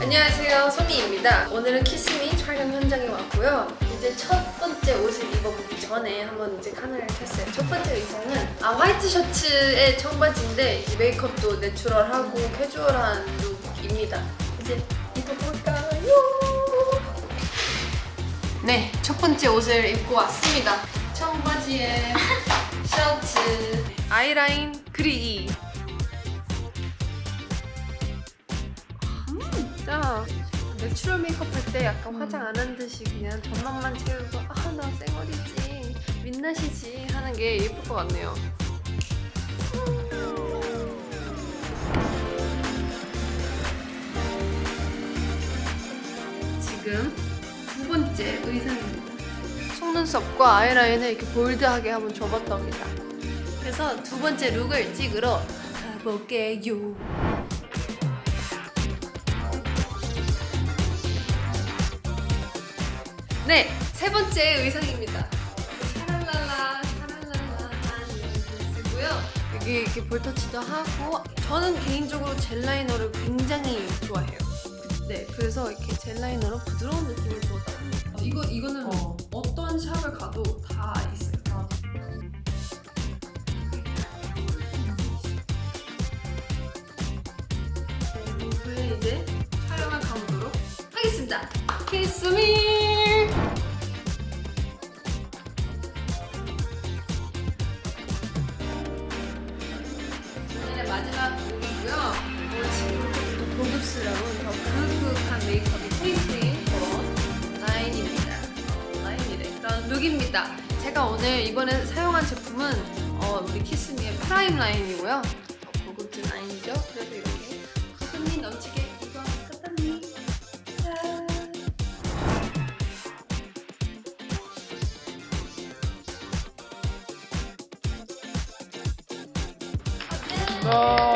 안녕하세요. 소미입니다. 오늘은 키스미 촬영 현장에 왔고요. 이제 첫 번째 옷을 입어보기 전에 한번 이제 카메라를 켰어요. 첫 번째 의상은 아 화이트 셔츠에 청바지인데 메이크업도 내추럴하고 캐주얼한 룩입니다. 이제 입어볼까요? 네, 첫 번째 옷을 입고 왔습니다. 청바지에 셔츠 아이라인 그리기 진짜 natural 메이크업 할 때 약간 화장 안 한 듯이 그냥 전망만 채우고 아 나 쌩얼이지. 민낯이지 하는 게 예쁠 것 같네요. 지금 두 번째 의상입니다 속눈썹과 아이라인을 이렇게 bold하게 한번 줘봤답니다. 그래서 두 번째 look을 찍으러 가볼게요 네, 세 번째 의상입니다. 샤랄랄라, 샤랄랄라 드레스고요. 여기 이렇게 볼터치도 하고 저는 개인적으로 젤 라이너를 굉장히 좋아해요. 네, 그래서 이렇게 젤 라이너로 부드러운 느낌을 주었다. 이거 이거는 어. 어. 떤 샵을 가도 다 있어요. 네, 룩을 이제 촬영을 가보도록 하겠습니다. 키스미! 그런 룩입니다. 제가 오늘 이번에 사용한 제품은 어, 우리 Kiss Me의 prime 라인이고요. 더 고급진 라인이죠. 그래서 이렇게 손이 넘치게 입어봤답니다. 짠! 어때요?